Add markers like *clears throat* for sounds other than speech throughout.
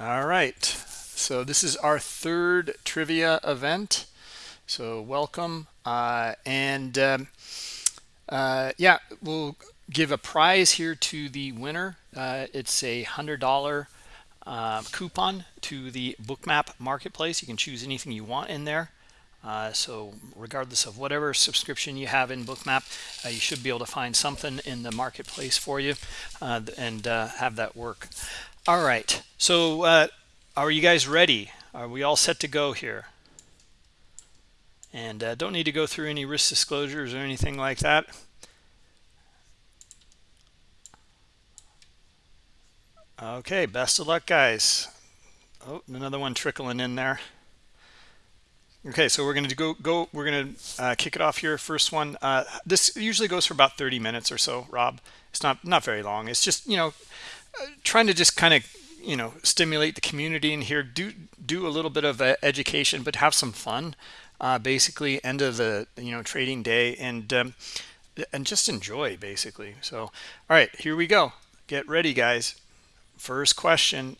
All right. So this is our third trivia event. So welcome. Uh, and um, uh, yeah, we'll give a prize here to the winner. Uh, it's a $100 uh, coupon to the Bookmap marketplace. You can choose anything you want in there. Uh, so regardless of whatever subscription you have in Bookmap, uh, you should be able to find something in the marketplace for you uh, and have that work. All right. So uh, are you guys ready? Are we all set to go here? And uh, don't need to go through any risk disclosures or anything like that. Okay, best of luck, guys. Oh, another one trickling in there. Okay, so we're going to go, go we're going to uh, kick it off here. First one. Uh, this usually goes for about 30 minutes or so, Rob. It's not, not very long. It's just, you know, trying to just kind of, you know, stimulate the community in here, do, do a little bit of uh, education, but have some fun. Uh, basically, end of the, you know, trading day and, um, and just enjoy, basically. So, all right, here we go. Get ready, guys. First question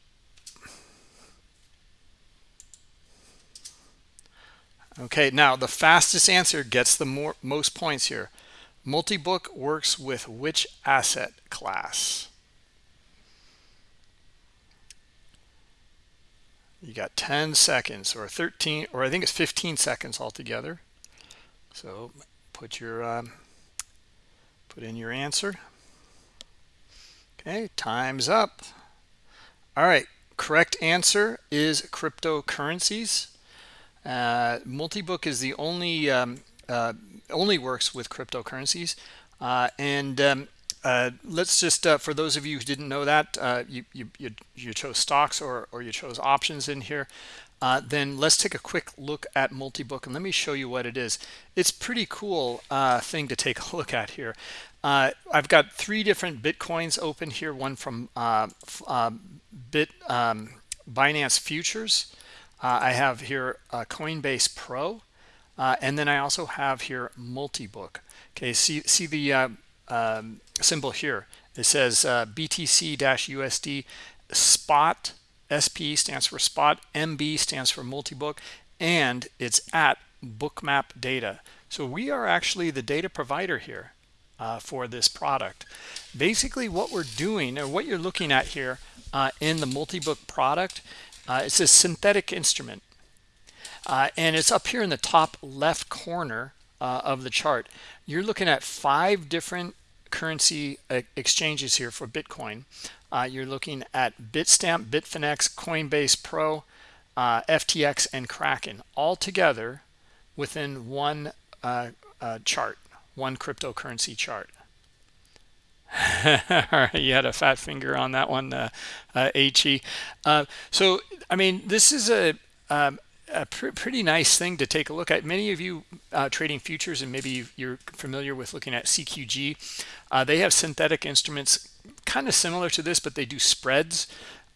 Okay, now the fastest answer gets the more, most points here. Multibook works with which asset class? You got 10 seconds or 13, or I think it's 15 seconds altogether. So put your, um, put in your answer. Okay, time's up. All right, correct answer is cryptocurrencies. Uh, Multibook is the only um, uh, only works with cryptocurrencies. Uh, and um, uh, let's just, uh, for those of you who didn't know that, uh, you, you, you, chose stocks or, or you chose options in here. then let's take a quick look at Multibook and let me show you what it is. It's pretty cool thing to take *laughs* a look at here. I've got three different Bitcoins open here, one from Bit um, Binance Futures, uh, I have here Coinbase Pro, uh, and then I also have here Multibook. Okay, see see the uh, um, symbol here. It says uh, BTC-USD spot SP stands for spot, MB stands for multi-book, and it's at Bookmap Data. So we are actually the data provider here uh, for this product. Basically, what we're doing, or what you're looking at here uh, in the multi-book product, uh, it's a synthetic instrument. Uh, and it's up here in the top left corner uh, of the chart. You're looking at five different currency uh, exchanges here for Bitcoin. Uh, you're looking at Bitstamp, Bitfinex, Coinbase Pro, uh, FTX, and Kraken all together within one chart, one cryptocurrency chart. *laughs* You had a fat finger on that one, uh, uh, HE. Uh, so, I mean, this is a, um, a pr pretty nice thing to take a look at. Many of you uh, trading futures, and maybe you're familiar with looking at CQG. Uh, they have synthetic instruments kind of similar to this, but they do spreads.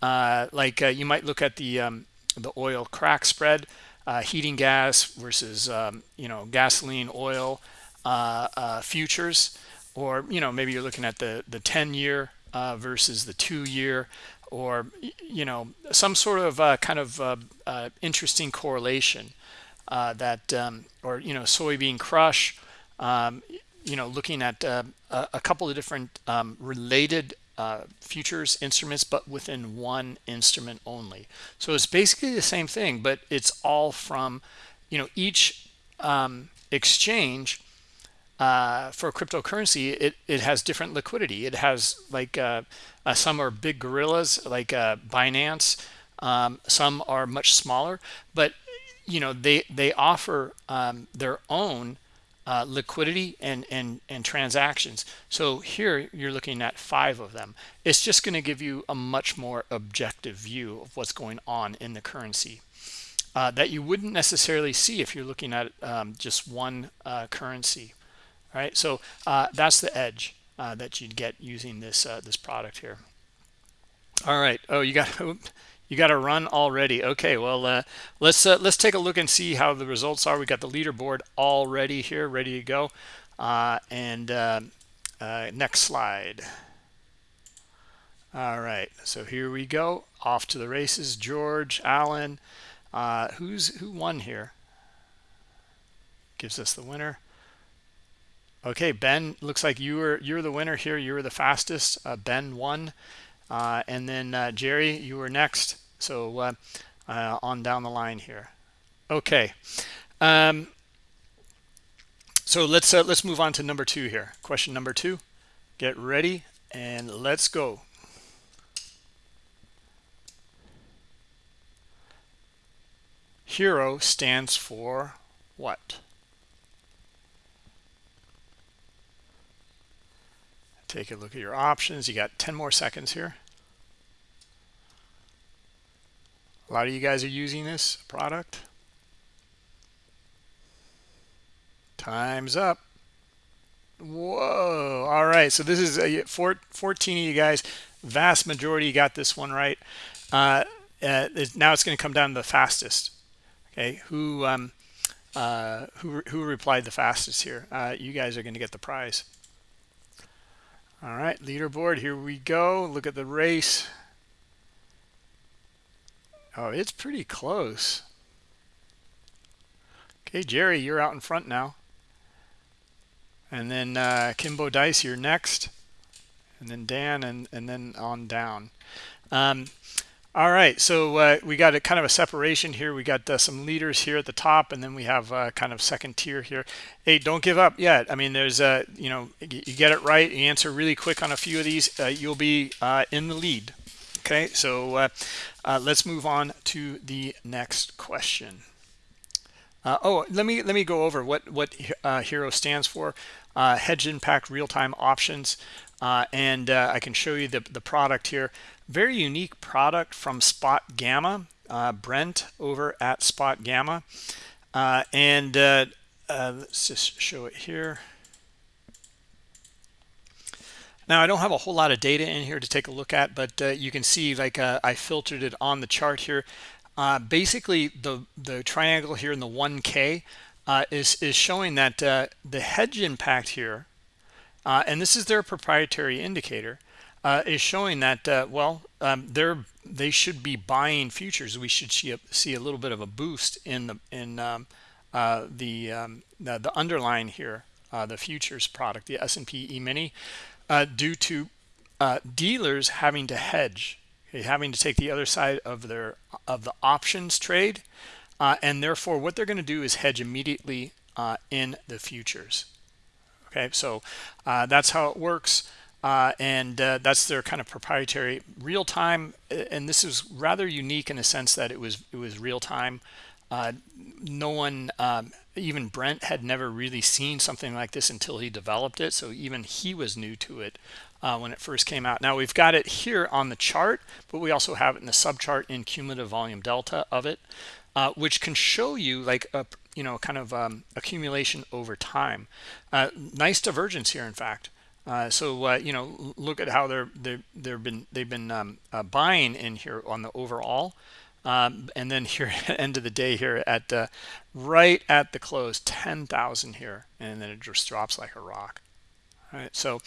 Uh, like uh, you might look at the um, the oil crack spread, uh, heating gas versus um, you know gasoline oil uh, futures or you know maybe you're looking at the the 10 year versus the two year or you know some sort of uh, kind of uh, uh interesting correlation uh, that um, or you know soybean crush um, you know looking at uh, a couple of different um, related futures instruments but within one instrument only. So it's basically the same thing but it's all from you know each um, exchange uh, for cryptocurrency, it, it has different liquidity. It has like uh, uh, some are big gorillas like uh, Binance. Um, some are much smaller, but you know they they offer um, their own uh, liquidity and and and transactions. So here you're looking at five of them. It's just going to give you a much more objective view of what's going on in the currency. Uh, that you wouldn't necessarily see if you're looking at um, just one currency. All right, so uh, that's the edge uh, that you'd get using this uh, this product here. All right. Oh, you got *laughs* you got to run already. Okay. Well, uh, let's uh, let's take a look and see how the results are. We got the leaderboard already here, ready to go. Uh, and next slide. All right, so here we go. Off to the races. George, Allen. Who's who won here? Gives us the winner. Okay, Ben, looks like you were you're the winner here. You were the fastest. Uh, ben won, uh, and then uh, Jerry, you were next. So uh, uh, on down the line here. Okay, um, so let's uh, let's move on to number two here. Question number two. Get ready and let's go. HIRO stands for what? Take a look at your options. You got 10 more seconds here. A lot of you guys are using this product. Time's up. Whoa. All right. So this is a 14 of you guys. Vast majority got this one right. Uh, uh, now it's going to come down to the fastest. Okay. Who um, uh, who who replied the fastest here? Uh, you guys are going to get the prize. All right, leaderboard, here we go. Look at the race. Oh, it's pretty close. Okay, Jerry, you're out in front now. And then uh, Kimbo Dice, you're next. And then Dan, and, and then on down. Um, all right, so uh, we got a kind of a separation here. We got uh, some leaders here at the top, and then we have uh, kind of second tier here. Hey, don't give up yet. I mean, there's a, you know, you get it right, you answer really quick on a few of these, uh, you'll be uh, in the lead. Okay, so uh, let's move on to the next question. oh, let me let me go over what what HIRO stands for. Hedge Impact Real Time Options, and I can show you the the product here. Very unique product from SpotGamma uh, brent over at SpotGamma. Uh, and uh, uh, let's just show it here. Now i don't have a whole lot of data in here to take a look at but uh, you can see like uh, i filtered it on the chart here. Basically the the triangle here in the 1k is is showing that the hedge impact here and this is their proprietary indicator uh, is showing that uh, well um, they should be buying futures. We should see a, see a little bit of a boost in the in um, uh, the, um, the, the underlying here uh, the futures product the S&P E-mini uh, due to uh, dealers having to hedge okay, having to take the other side of their of the options trade and therefore what they're going to do is hedge immediately in the futures okay so that's how it works uh, and uh, that's their kind of proprietary real time. And this is rather unique in a sense that it was it was real time. Uh, no one, um, even Brent, had never really seen something like this until he developed it. So even he was new to it uh, when it first came out. Now we've got it here on the chart, but we also have it in the subchart in cumulative volume delta of it, uh, which can show you like a you know kind of um, accumulation over time. Uh, nice divergence here, in fact. Uh, so uh, you know, look at how they're they they've been they've been um, uh, buying in here on the overall, um, and then here *laughs* end of the day here at uh, right at the close, ten thousand here, and then it just drops like a rock. All right, so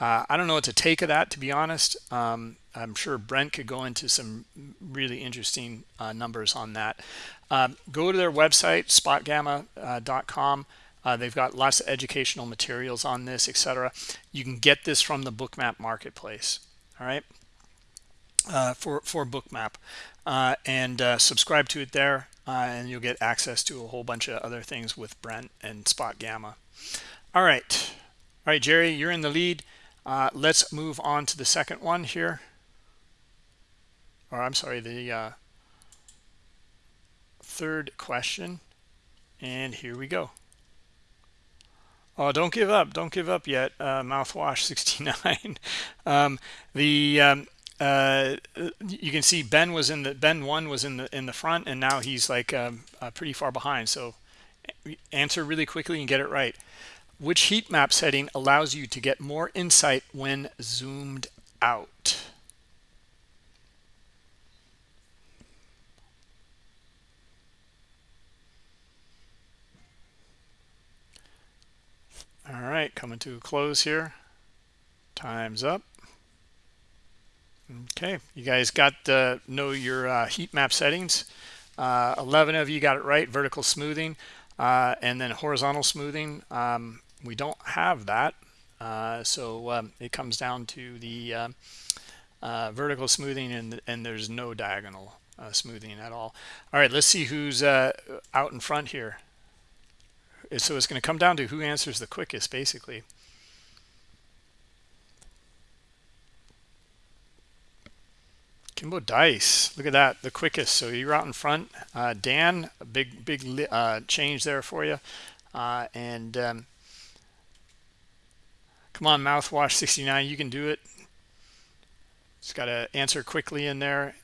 uh, I don't know what to take of that to be honest. Um, I'm sure Brent could go into some really interesting uh, numbers on that. Um, go to their website spotgamma.com. Uh, they've got lots of educational materials on this, etc. You can get this from the Bookmap marketplace. All right, uh, for for Bookmap, uh, and uh, subscribe to it there, uh, and you'll get access to a whole bunch of other things with Brent and SpotGamma. All right, all right, Jerry, you're in the lead. Uh, let's move on to the second one here. Or I'm sorry, the third question, and here we go. Oh, don't give up. Don't give up yet. Uh, mouthwash *laughs* 69. um, the um, uh, you can see Ben was in the Ben one was in the in the front, and now he's like um, uh, pretty far behind. So answer really quickly and get it right. Which heat map setting allows you to get more insight when zoomed out? All right, coming to a close here. Time's up. Okay, you guys got to know your uh, heat map settings. Uh, 11 of you got it right, vertical smoothing, uh, and then horizontal smoothing. Um, we don't have that. Uh, so um, it comes down to the uh, uh, vertical smoothing and, and there's no diagonal smoothing at all. All right, let's see who's out in front here. So it's going to come down to who answers the quickest, basically. Kimbo Dice, look at that, the quickest. So you're out in front. Uh, Dan, a big, big uh, change there for you. Uh, and um, come on, mouthwash 69, you can do it. Just got to answer quickly in there.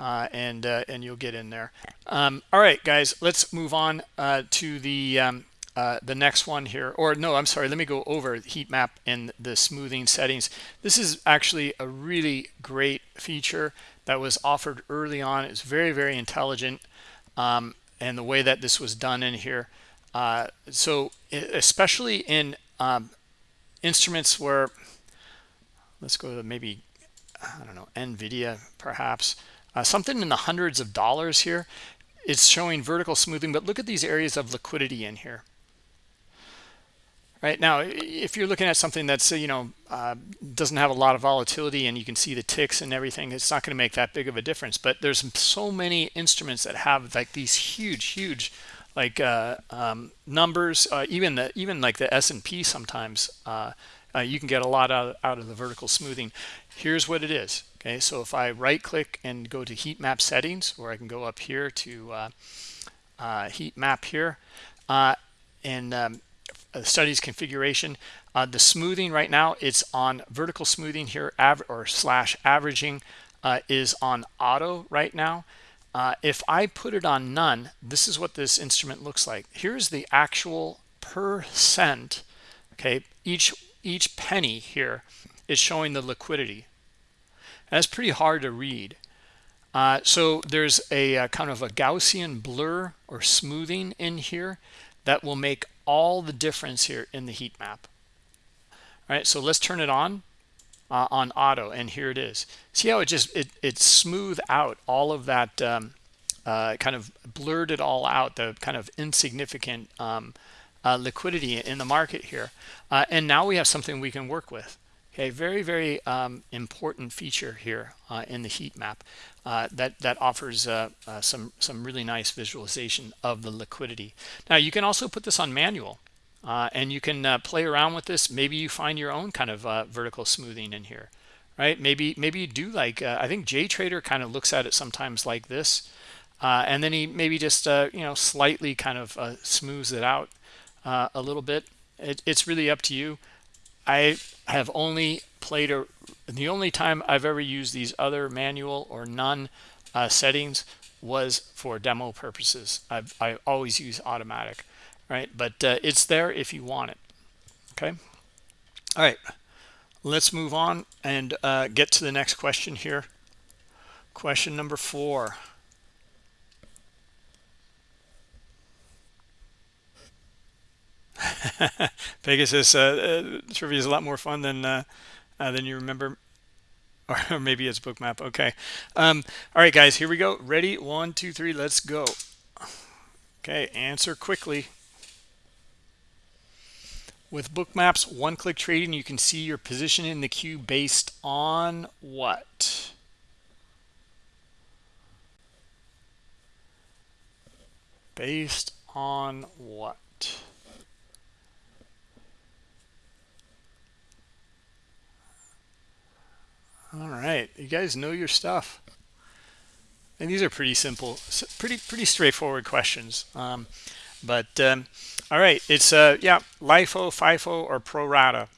Uh, and uh, and you'll get in there. Um, all right, guys, let's move on uh, to the um, uh, the next one here. Or no i'm sorry let me go over heat map and the smoothing settings. This is actually a really great feature that was offered early on. It's very very intelligent um, and the way that this was done in here uh, so especially in um, instruments where let's go to maybe i don't know nvidia perhaps uh, something in the hundreds of dollars here. It's showing vertical smoothing but look at these areas of liquidity in here. Right now if you're looking at something that's you know uh, doesn't have a lot of volatility and you can see the ticks and everything it's not going to make that big of a difference but there's so many instruments that have like these huge huge like uh, um, numbers uh, even the even like the S&P sometimes uh, uh, you can get a lot out, out of the vertical smoothing. Here's what it is okay so if I right click and go to heat map settings or I can go up here to uh, heat map here and um, uh, studies configuration. Uh, the smoothing right now, it's on vertical smoothing here, or slash averaging uh, is on auto right now. Uh, if I put it on none, this is what this instrument looks like. Here's the actual percent. Okay, each each penny here is showing the liquidity. That's pretty hard to read. Uh, so there's a, a, kind of a Gaussian blur or smoothing in here that will make all the difference here in the heat map. All right so let's turn it on uh, on auto and here it is. See how it just it, it smooth out all of that um, uh, kind of blurred it all out the kind of insignificant um, uh, liquidity in the market here. Uh, and now we have something we can work with okay very very um, important feature here uh, in the heat map uh, that that offers uh, uh, some some really nice visualization of the liquidity. Now you can also put this on manual uh, and you can uh, play around with this. Maybe you find your own kind of vertical smoothing in here right? Maybe maybe you do like I think JTrader kind of looks at it sometimes like this and then he maybe just you know slightly kind of smooths it out a little bit. It, it's really up to you I have only played a the only time I've ever used these other manual or none uh, settings was for demo purposes. I've, I always use automatic, right? But uh, it's there if you want it. Okay. All right. Let's move on and uh, get to the next question here. Question number four. *laughs* Pegasus uh, uh, trivia is a lot more fun than uh, uh, than you remember. *laughs* Or maybe it's bookmap. Okay. Um, all right, guys, here we go. Ready? One, two, three. Let's go. Okay, answer quickly. With bookmaps, one-click trading, you can see your position in the queue based on what? Based on what? All right. You guys know your stuff. And these are pretty simple pretty pretty straightforward questions. Um, but um, all right. It's uh yeah LIFO FIFO or pro rata?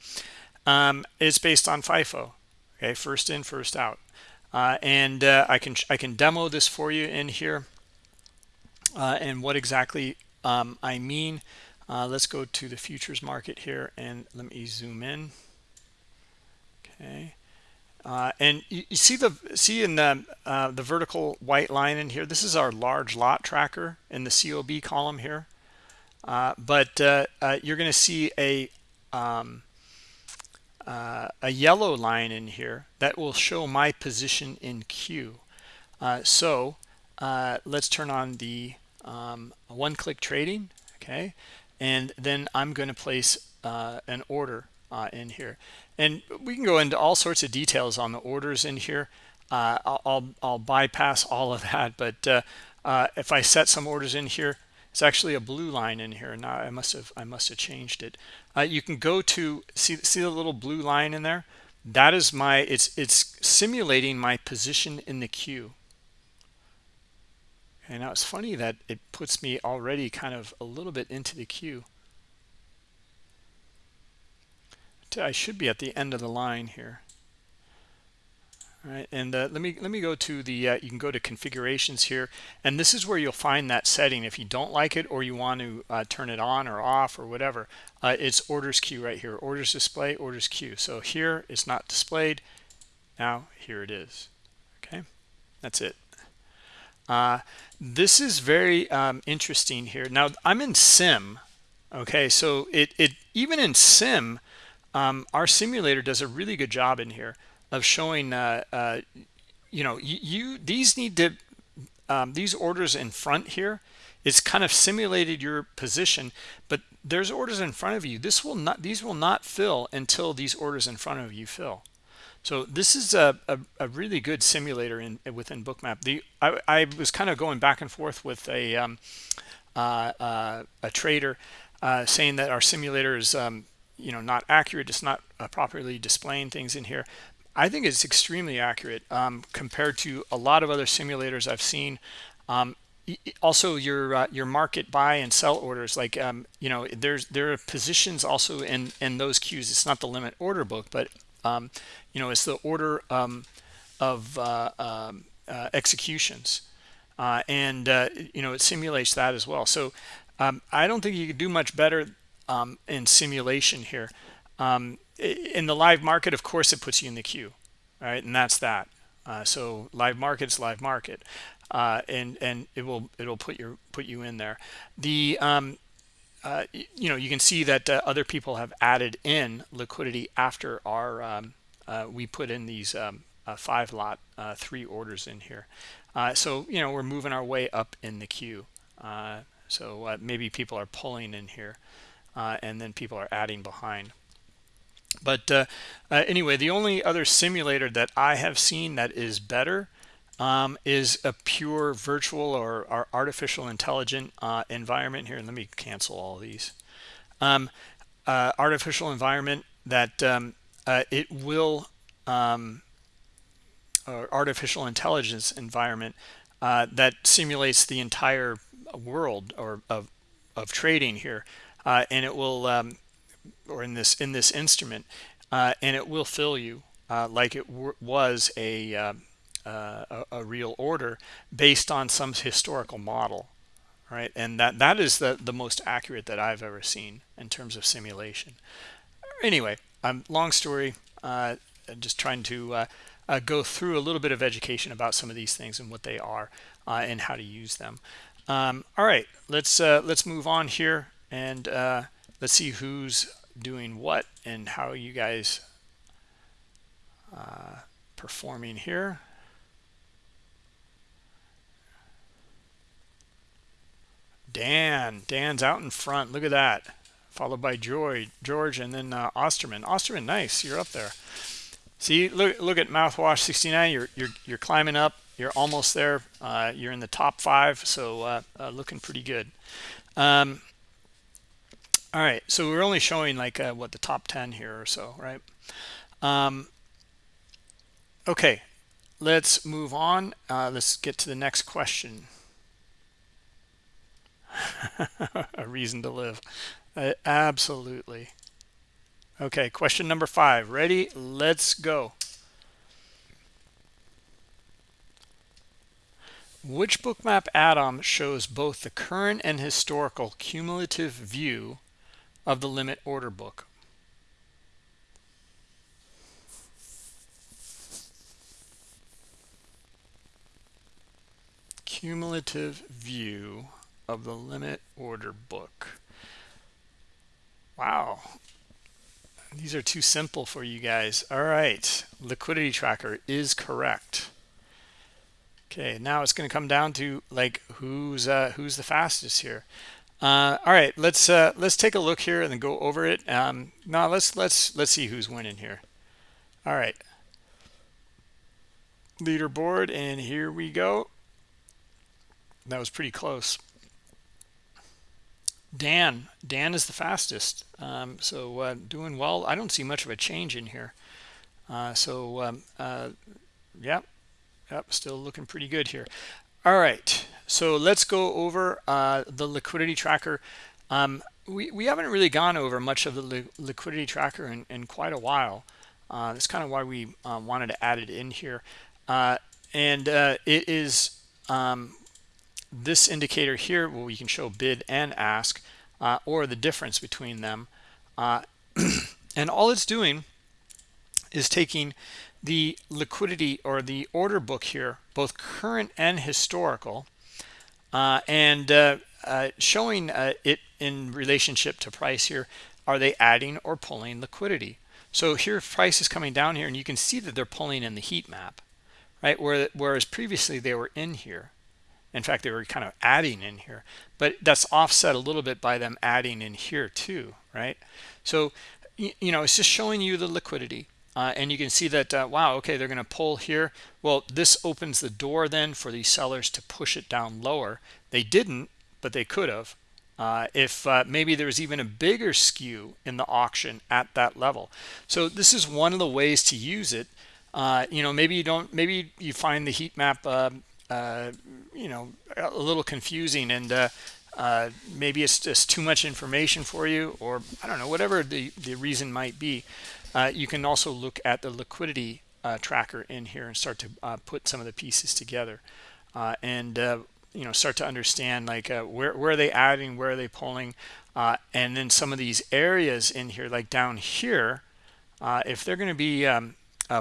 Um, it's based on FIFO. Okay first in first out. Uh, and uh, I can I can demo this for you in here. Uh, and what exactly um, I mean uh, let's go to the futures market here and let me zoom in. Okay uh, and you, you, see the see in the uh, the vertical white line in here. This is our large lot tracker in the COB column here. Uh, but uh, uh, you're going to see a um, uh, a yellow line in here that will show my position in queue. Uh, so let's turn on the um, one-click trading, okay? And then I'm going to place an order in here. And we can go into all sorts of details on the orders in here. Uh, I'll, I'll, bypass all of that, but if I set some orders in here, it's actually a blue line in here. Now I must have I must have changed it. Uh, you can go to see see the little blue line in there. That is my it's it's simulating my position in the queue. And now it's funny that it puts me already kind of a little bit into the queue. I should be at the end of the line here. All right, and uh, let me let me go to the uh, you can go to configurations here, and this is where you'll find that setting. If you don't like it or you want to uh, turn it on or off or whatever, uh, it's orders queue right here. Orders display, orders queue. So here it's not displayed. Now here it is. Okay, that's it. Uh, this is very um, interesting here. Now I'm in sim. Okay, so it it even in sim, um, our simulator does a really good job in here of showing uh, uh, you know you, you, these need to um, these orders in front here it's kind of simulated your position but there's orders in front of you. This will not these will not fill until these orders in front of you fill. So this is a, a, a really good simulator in within bookmap. The I, I, was kind of going back and forth with a um, uh, uh, a trader uh, saying that our simulator is um, you know not accurate it's not uh, properly displaying things in here I think it's extremely accurate um, compared to a lot of other simulators I've seen. Um, also, your uh, your market buy and sell orders, like um, you know, there's there are positions also in in those queues. It's not the limit order book, but um, you know, it's the order um, of uh, um, uh, executions, uh, and uh, you know, it simulates that as well. So I don't think you could do much better in simulation here. Um, in the live market, of course, it puts you in the queue, right? And that's that. Uh, so live market's live market, uh, and and it will it'll put your put you in there. The um, uh, you know you can see that uh, other people have added in liquidity after our um, uh, we put in these um, uh, five lot three orders in here. so you know we're moving our way up in the queue. so maybe people are pulling in here, and then people are adding behind. But uh, uh, anyway the only other simulator that i have seen that is better um, is a pure virtual or, or artificial intelligent uh, environment. Here let me cancel all these. Um, uh, artificial environment that um, uh, it will um, artificial intelligence environment uh, that simulates the entire world or of, of trading here and it will um, or in this in this instrument uh, and it will fill you uh, like it was a, uh, uh, a, a real order based on some historical model right? And that that is the the most accurate that I've ever seen in terms of simulation. Anyway um, long story uh, just trying to uh, go through a little bit of education about some of these things and what they are and how to use them. Um, all right let's let's move on here and let's see who's doing what and how you guys uh, performing here. Dan, Dan's out in front. Look at that. Followed by George, George, and then uh, Osterman. Osterman, nice. You're up there. See, look, look at mouthwash 69. You're you're you're climbing up. You're almost there. Uh, you're in the top five, so uh, uh looking pretty good. Um, all right so we're only showing like uh, what the top 10 here or so right? Um, okay let's move on. Uh, let's get to the next question. *laughs* A reason to live. Uh, absolutely. Okay question number five. Ready? Let's go. Which bookmap add-on shows both the current and historical cumulative view of the limit order book. Cumulative view of the limit order book. Wow. these are too simple for you guys all right liquidity tracker is correct okay now it's going to come down to like who's uh who's the fastest here uh all right let's uh let's take a look here and then go over it um now let's let's let's see who's winning here all right leaderboard and here we go that was pretty close Dan, Dan is the fastest. Um, so uh, doing well. I don't see much of a change in here. Uh, so um, uh, yep, yep, still looking pretty good here. All right, so let's go over uh, the liquidity tracker. Um, we, we haven't really gone over much of the li liquidity tracker in, in quite a while. Uh, that's kind of why we uh, wanted to add it in here. and it is um, this indicator here where we can show bid and ask uh, or the difference between them uh, *clears throat* and all it's doing is taking the liquidity or the order book here both current and historical uh, and uh, uh, showing uh, it in relationship to price here are they adding or pulling liquidity so here price is coming down here and you can see that they're pulling in the heat map right whereas previously they were in here in fact, they were kind of adding in here, but that's offset a little bit by them adding in here too, right? So, you know, it's just showing you the liquidity. Uh, and you can see that, uh, wow, okay, they're going to pull here. Well, this opens the door then for these sellers to push it down lower. They didn't, but they could have. Uh, if uh, maybe there was even a bigger skew in the auction at that level. So this is one of the ways to use it. Uh, you know, maybe you don't, maybe you find the heat map um, uh, you know a little confusing and uh, uh, maybe it's just too much information for you or I don't know whatever the the reason might be uh, you can also look at the liquidity uh, tracker in here and start to uh, put some of the pieces together and you know start to understand like where, where are they adding where are they pulling and then some of these areas in here like down here if they're going to be um,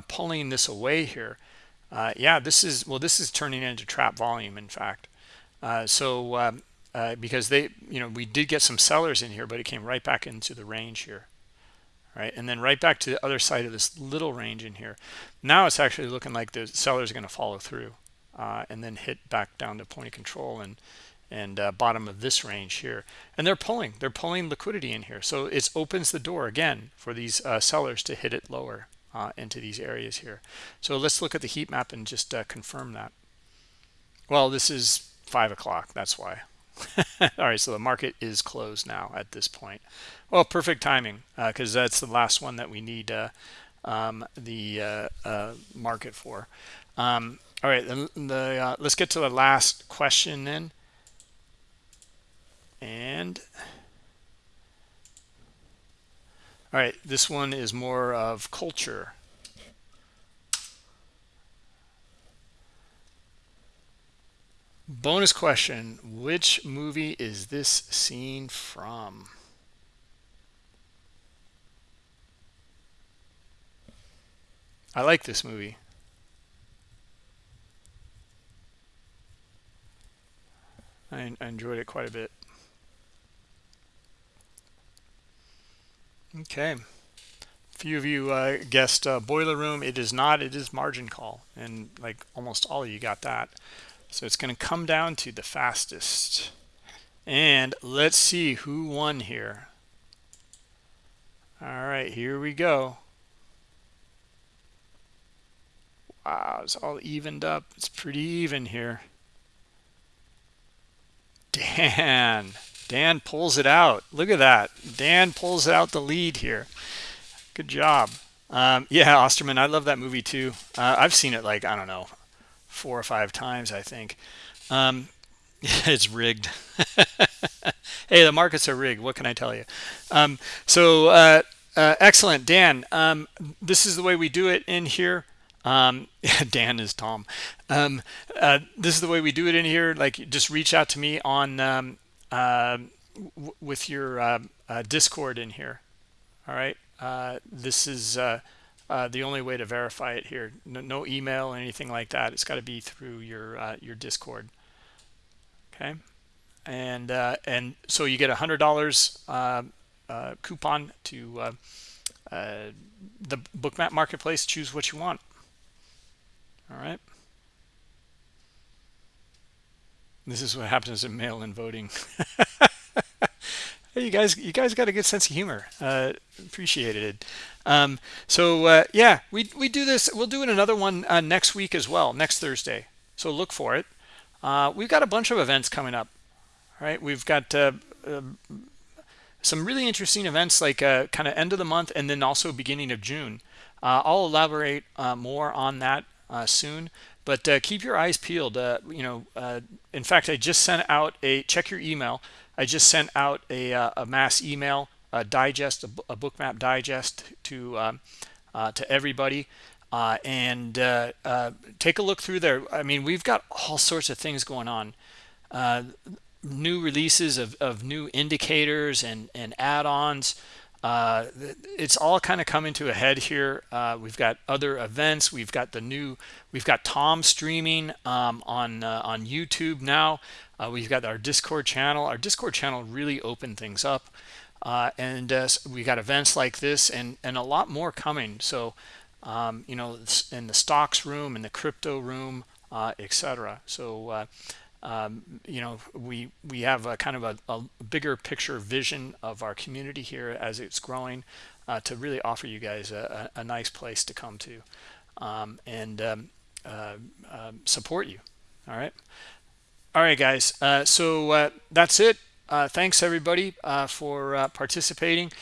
pulling this away here uh, yeah, this is, well, this is turning into trap volume, in fact. Uh, so um, uh, because they, you know, we did get some sellers in here, but it came right back into the range here. Right, and then right back to the other side of this little range in here. Now it's actually looking like the sellers going to follow through uh, and then hit back down to point of control and and uh, bottom of this range here and they're pulling they're pulling liquidity in here so it opens the door again for these uh, sellers to hit it lower uh, into these areas here. So let's look at the heat map and just uh, confirm that. Well, this is five o'clock. That's why. *laughs* All right, so the market is closed now at this point. Well, perfect timing because uh, that's the last one that we need uh, um, the uh, market for. Um, all right, the, the let's get to the last question then. And all right, this one is more of culture. Bonus question, which movie is this scene from? I like this movie. I, enjoyed it quite a bit. Okay. A few of you uh, guessed uh, boiler room. It is not. It is margin call. And like almost all of you got that. So it's going to come down to the fastest. And let's see who won here. All right, here we go. Wow, it's all evened up. It's pretty even here. Dan. Dan pulls it out. Look at that. Dan pulls out the lead here. Good job. Um, yeah, Osterman, I love that movie too. Uh, I've seen it like, I don't know, four or five times, I think. Um, *laughs* it's rigged. *laughs* hey, the markets are rigged. What can I tell you? Um, so uh, uh, excellent, Dan. Um, this is the way we do it in here. Um, *laughs* Dan is Tom. Um, uh, this is the way we do it in here. Like, just reach out to me on um, uh, with your uh, uh, Discord in here. All right. Uh, this is uh, the only way to verify it here. No, no email or anything like that. It's got to be through your your Discord. Okay. And and so you get a hundred dollars coupon to the bookmap marketplace choose what you want all right. This is what happens in mail-in voting. *laughs* Hey, you guys you guys got a good sense of humor. Uh appreciated. It um so uh yeah we we do this we'll do it another one uh, next week as well next thursday. So look for it. Uh we've got a bunch of events coming up all right? We've got uh, uh some really interesting events like uh, kind of end of the month and then also beginning of June. Uh, I'll elaborate more on that Uh, soon, but uh, keep your eyes peeled. Uh, you know, uh, in fact, I just sent out a check your email. I just sent out a, uh, a mass email, a digest, a, a bookmap digest to um, to everybody. and take a look through there. I mean, we've got all sorts of things going on new releases of, of new indicators and, and add-ons. Uh, it's all kind of coming to a head here. Uh, we've got other events. We've got the new, we've got Tom streaming um, on uh, on YouTube now. Uh, we've got our Discord channel. Our Discord channel really opened things up. Uh, and uh, we got events like this and, and a lot more coming. So, um, you know, in the stocks room, in the crypto room, etc. So um, you know, we we have a kind of a, a, bigger picture vision of our community here as it's growing uh, to really offer you guys a, a, nice place to come to um, and um, uh, uh, support you. All right. All right, guys. Uh, so uh, that's it. Uh, thanks, everybody, for participating.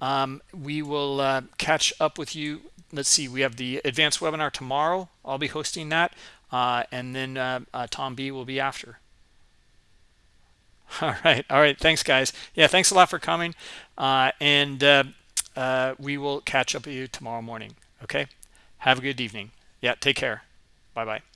Um, we will catch up with you. Let's see. We have the advanced webinar tomorrow. I'll be hosting that uh, and then uh, uh, Tom B will be after. *laughs* All right. All right. Thanks, guys. Yeah, thanks a lot for coming. Uh, and uh, uh, we will catch up with you tomorrow morning. Okay. Have a good evening. Yeah, take care. Bye-bye.